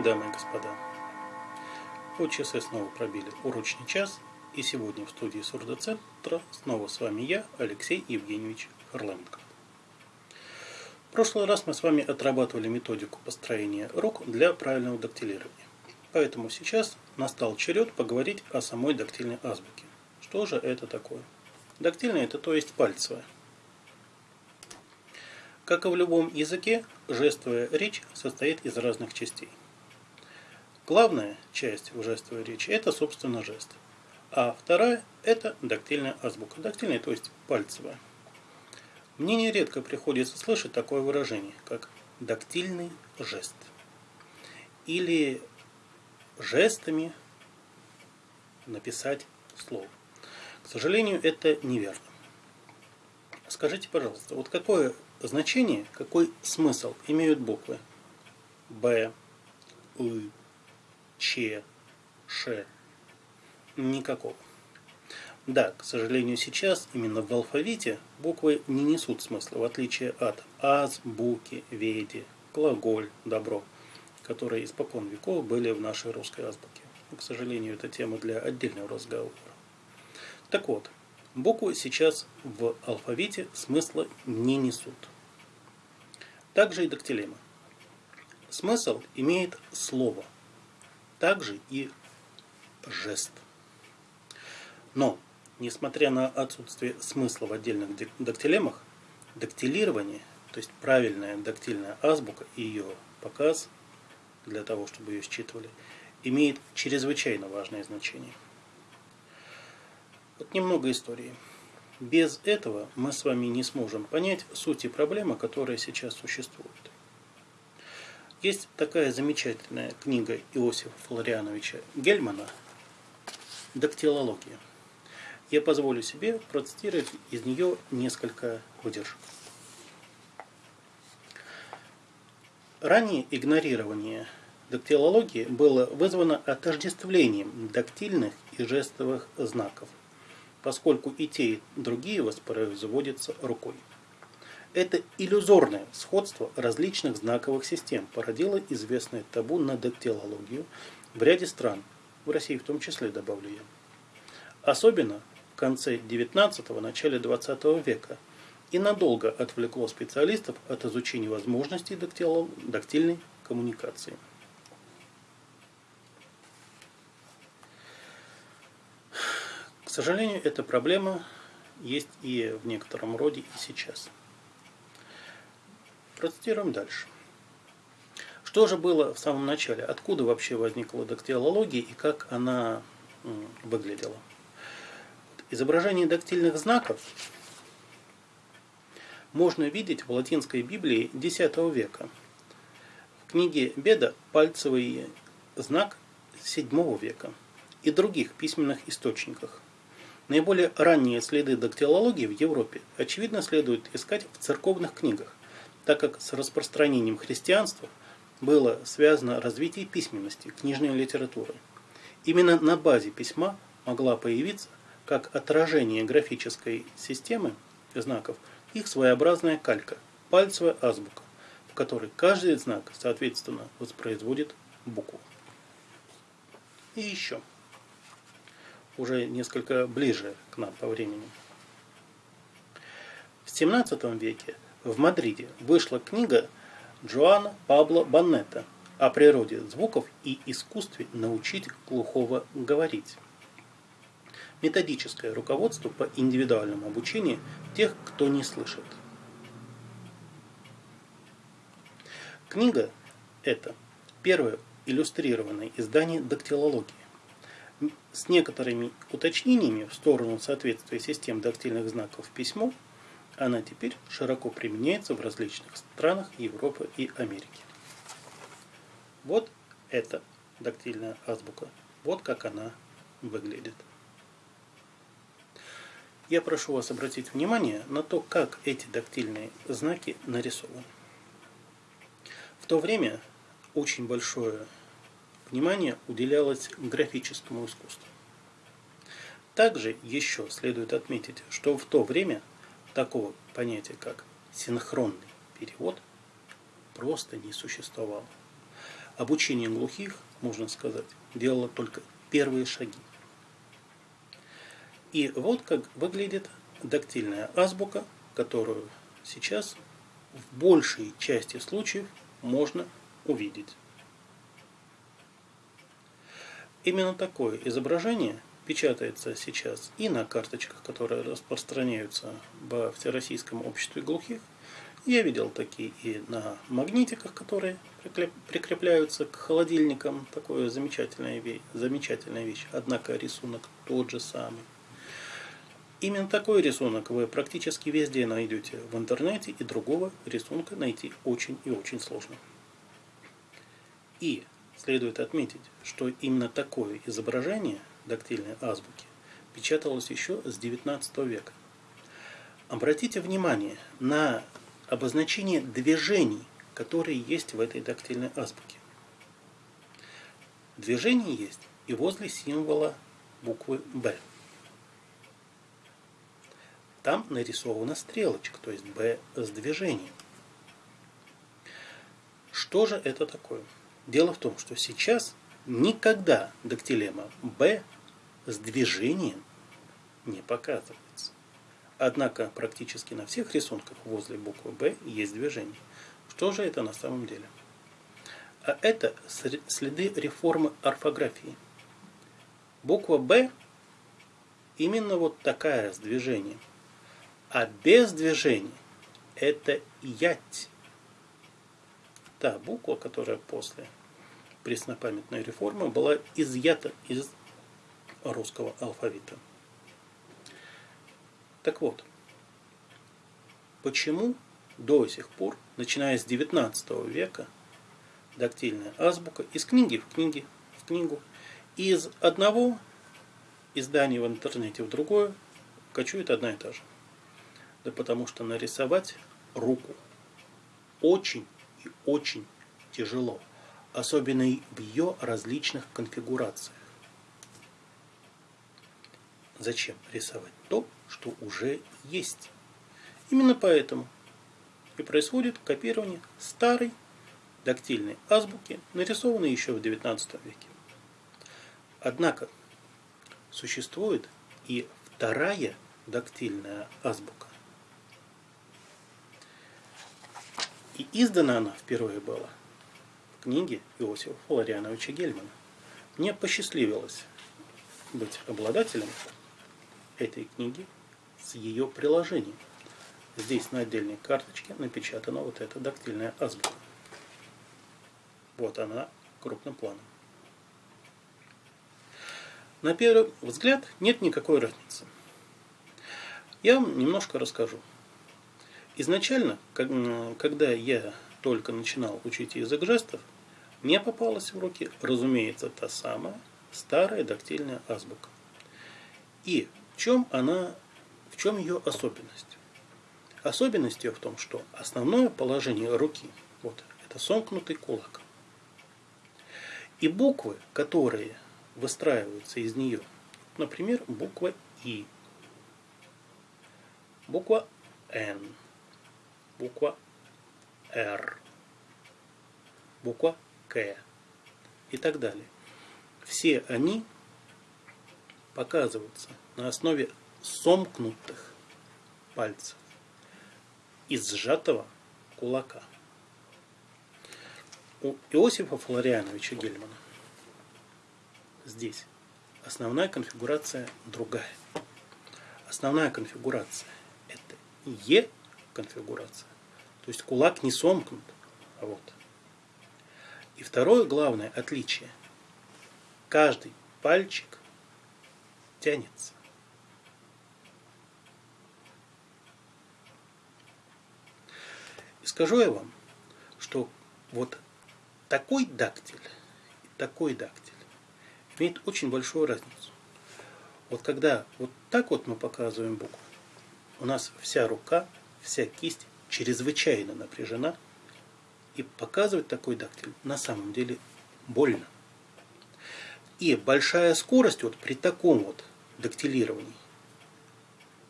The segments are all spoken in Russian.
День, дамы и господа. Вот часы снова пробили урочный час, и сегодня в студии Сурдоцентра снова с вами я, Алексей Евгеньевич Харленко. В прошлый раз мы с вами отрабатывали методику построения рук для правильного дактилирования. Поэтому сейчас настал черед поговорить о самой дактильной азбуке. Что же это такое? Дактильная – это то есть пальцевая. Как и в любом языке, жестовая речь состоит из разных частей. Главная часть в жестовой речи – это, собственно, жест. А вторая – это дактильная азбука. Дактильная, то есть пальцевая. Мне нередко приходится слышать такое выражение, как дактильный жест. Или жестами написать слово. К сожалению, это неверно. Скажите, пожалуйста, вот какое значение, какой смысл имеют буквы Б, У, Ч, Ш? Никакого. Да, к сожалению, сейчас именно в алфавите буквы не несут смысла, в отличие от азбуки, веди, глаголь, добро, которые испокон веков были в нашей русской азбуке. Но, к сожалению, это тема для отдельного разговора. Так вот, буквы сейчас в алфавите смысла не несут. Также и дактилема. Смысл имеет слово, также и жест. Но, несмотря на отсутствие смысла в отдельных дактилемах, дактилирование, то есть правильная дактильная азбука и ее показ, для того, чтобы ее считывали, имеет чрезвычайно важное значение. Вот немного истории. Без этого мы с вами не сможем понять сути проблемы, которая сейчас существует. Есть такая замечательная книга Иосифа Флориановича Гельмана «Дактилология». Я позволю себе процитировать из нее несколько выдержек. Ранее игнорирование дактилологии было вызвано отождествлением дактильных и жестовых знаков – поскольку и те, и другие воспроизводятся рукой. Это иллюзорное сходство различных знаковых систем породило известное табу на дактилологию в ряде стран, в России в том числе, добавлю я. Особенно в конце XIX – начале XX века и надолго отвлекло специалистов от изучения возможностей дактильной коммуникации. К сожалению, эта проблема есть и в некотором роде и сейчас. Процитируем дальше. Что же было в самом начале? Откуда вообще возникла дактилология и как она выглядела? Изображение дактильных знаков можно видеть в латинской Библии X века. В книге Беда пальцевый знак VII века и других письменных источниках – Наиболее ранние следы дактилологии в Европе, очевидно, следует искать в церковных книгах, так как с распространением христианства было связано развитие письменности, книжной литературы. Именно на базе письма могла появиться, как отражение графической системы знаков, их своеобразная калька, пальцевая азбука, в которой каждый знак, соответственно, воспроизводит букву. И еще уже несколько ближе к нам по времени. В XVII веке в Мадриде вышла книга Джоана Пабло Баннета о природе звуков и искусстве научить глухого говорить. Методическое руководство по индивидуальному обучению тех, кто не слышит. Книга – это первое иллюстрированное издание дактилологии с некоторыми уточнениями в сторону соответствия систем дактильных знаков письму, она теперь широко применяется в различных странах Европы и Америки. Вот это дактильная азбука. Вот как она выглядит. Я прошу вас обратить внимание на то, как эти дактильные знаки нарисованы. В то время очень большое внимание уделялось графическому искусству. Также еще следует отметить, что в то время такого понятия, как синхронный перевод, просто не существовало. обучение глухих, можно сказать, делало только первые шаги. И вот как выглядит дактильная азбука, которую сейчас в большей части случаев можно увидеть. Именно такое изображение печатается сейчас и на карточках, которые распространяются во Всероссийском обществе глухих. Я видел такие и на магнитиках, которые прикрепляются к холодильникам. Такое замечательная вещь, замечательная вещь. Однако рисунок тот же самый. Именно такой рисунок вы практически везде найдете в интернете, и другого рисунка найти очень и очень сложно. И следует отметить, что именно такое изображение дактильной азбуки печаталось еще с XIX века. Обратите внимание на обозначение движений, которые есть в этой дактильной азбуке. Движение есть и возле символа буквы «Б». Там нарисована стрелочка, то есть B с движением. Что же это такое? Дело в том, что сейчас никогда дактилема B с движением не показывается. Однако практически на всех рисунках возле буквы B есть движение. Что же это на самом деле? А это следы реформы орфографии. Буква B именно вот такая с движением. А без движения это ять. Та буква, которая после преснопамятной реформы была изъята из русского алфавита. Так вот, почему до сих пор, начиная с 19 века, дактильная азбука из книги в книги в книгу, из одного издания в интернете в другое кочует одна и та же. Да потому что нарисовать руку очень и очень тяжело. Особенно в ее различных конфигурациях. Зачем рисовать то, что уже есть? Именно поэтому и происходит копирование старой дактильной азбуки, нарисованной еще в XIX веке. Однако существует и вторая дактильная азбука, И издана она впервые была в книге Иосифа Флориановича Гельмана. Мне посчастливилось быть обладателем этой книги с ее приложением. Здесь на отдельной карточке напечатана вот эта дактильная азбука. Вот она крупным планом. На первый взгляд нет никакой разницы. Я вам немножко расскажу. Изначально, когда я только начинал учить язык жестов, мне попалась в руки, разумеется, та самая старая дактильная азбука. И чем она, в чем ее особенность? Особенность ее в том, что основное положение руки, вот, это сомкнутый кулак. И буквы, которые выстраиваются из нее, например, буква И, буква Н, буква Р, буква К и так далее. Все они показываются на основе сомкнутых пальцев из сжатого кулака. У Иосифа Флориановича Гельмана здесь основная конфигурация другая. Основная конфигурация это Е конфигурация. То есть кулак не сомкнут. А вот. И второе главное отличие. Каждый пальчик тянется. Скажу я вам, что вот такой дактиль и такой дактиль имеет очень большую разницу. Вот когда вот так вот мы показываем букву, у нас вся рука, вся кисть чрезвычайно напряжена, и показывать такой дактиль на самом деле больно. И большая скорость вот при таком вот дактилировании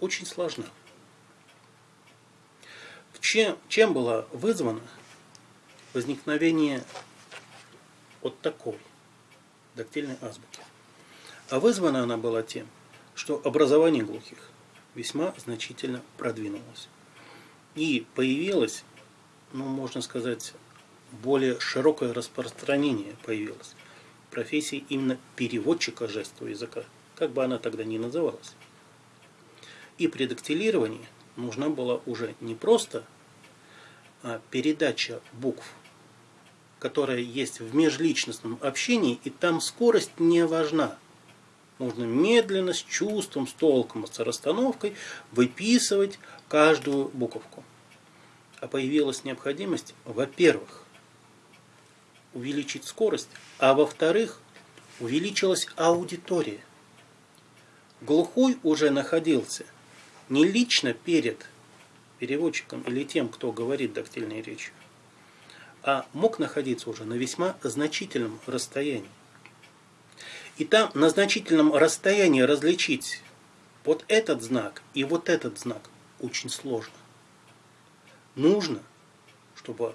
очень сложна. Чем, чем было вызвано возникновение от такой дактильной азбуки. А вызвана она была тем, что образование глухих весьма значительно продвинулось. И появилось, ну, можно сказать, более широкое распространение появилось профессии именно переводчика жестового языка, как бы она тогда ни называлась. И при дактилировании нужна была уже не просто передача букв, которая есть в межличностном общении, и там скорость не важна. Нужно медленно, с чувством, с толком, с расстановкой выписывать каждую буковку. А появилась необходимость, во-первых, увеличить скорость, а во-вторых, увеличилась аудитория. Глухой уже находился не лично перед переводчиком или тем, кто говорит дактильной речью, а мог находиться уже на весьма значительном расстоянии. И там на значительном расстоянии различить вот этот знак и вот этот знак очень сложно. Нужно, чтобы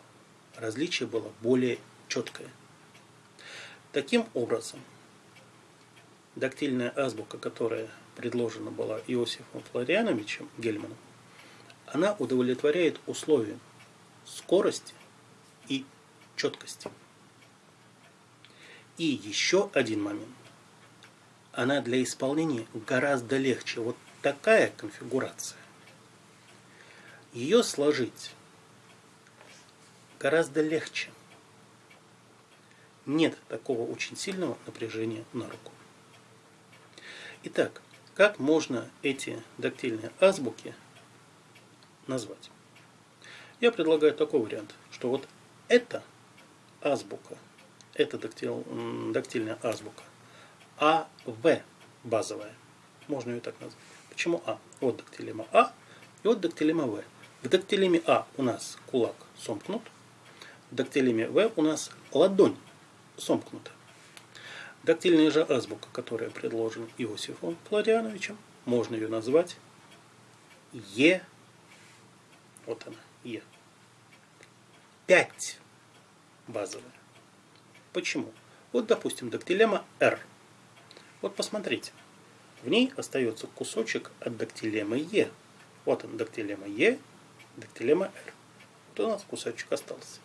различие было более четкое. Таким образом, дактильная азбука, которая предложена была Иосифом Флориановичем Гельманом, она удовлетворяет условиям скорости и четкости. И еще один момент. Она для исполнения гораздо легче. Вот такая конфигурация. Ее сложить гораздо легче. Нет такого очень сильного напряжения на руку. Итак, как можно эти дактильные азбуки назвать? Я предлагаю такой вариант, что вот эта азбука, это дактиль, дактильная азбука, АВ базовая, можно ее так назвать. Почему А? От дактилема А и от дактилема В. В дактилеме А у нас кулак сомкнут, в дактилеме В у нас ладонь сомкнута. Дактильная же азбука, которая предложена Иосифом Флориановичем, можно ее назвать Е. Вот она, Е. 5 базовая. Почему? Вот, допустим, дактилема R. Вот посмотрите. В ней остается кусочек от дактилемы Е. Вот он, дактилема Е, дактилема R. Вот у нас кусочек остался.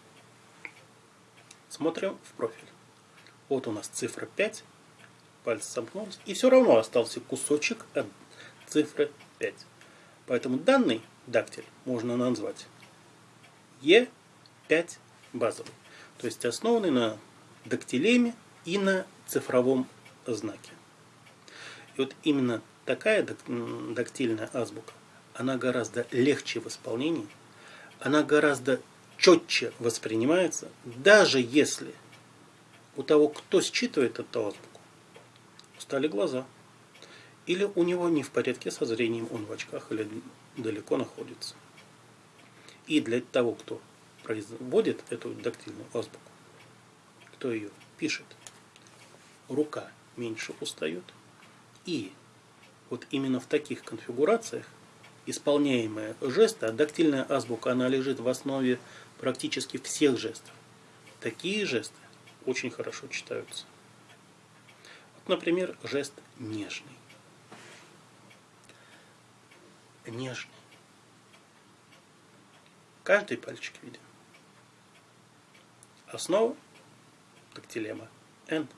Смотрим в профиль. Вот у нас цифра 5. Пальцы сомкнулись. И все равно остался кусочек от цифры 5. Поэтому данный дактиль можно назвать Е5 базовый. То есть основанный на дактилеме и на цифровом знаке. И вот именно такая дактильная азбука, она гораздо легче в исполнении, она гораздо четче воспринимается, даже если у того, кто считывает эту азбуку, устали глаза. Или у него не в порядке со зрением, он в очках или далеко находится. И для того, кто производит эту дактильную азбуку, кто ее пишет, рука меньше устает. И вот именно в таких конфигурациях исполняемые жесты, а дактильная азбука, она лежит в основе практически всех жестов. Такие жесты очень хорошо читаются. Вот, например, жест нежный. Нежный. Каждый пальчик виден. Основа дактилема N.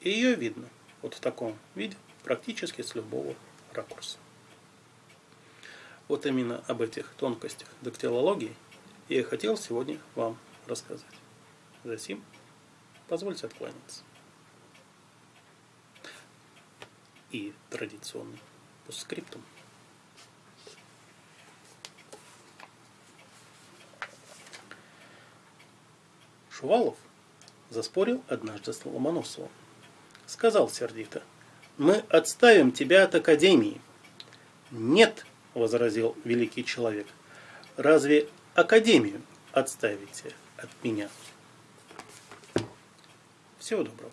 И ее видно вот в таком виде практически с любого ракурса. Вот именно об этих тонкостях дактилологии я и хотел сегодня вам рассказать. Затем позвольте откланяться. И традиционный постскриптум. Шувалов заспорил однажды с Ломоносовым. Сказал сердито, мы отставим тебя от Академии. Нет, возразил великий человек, разве Академию отставите от меня? Всего доброго.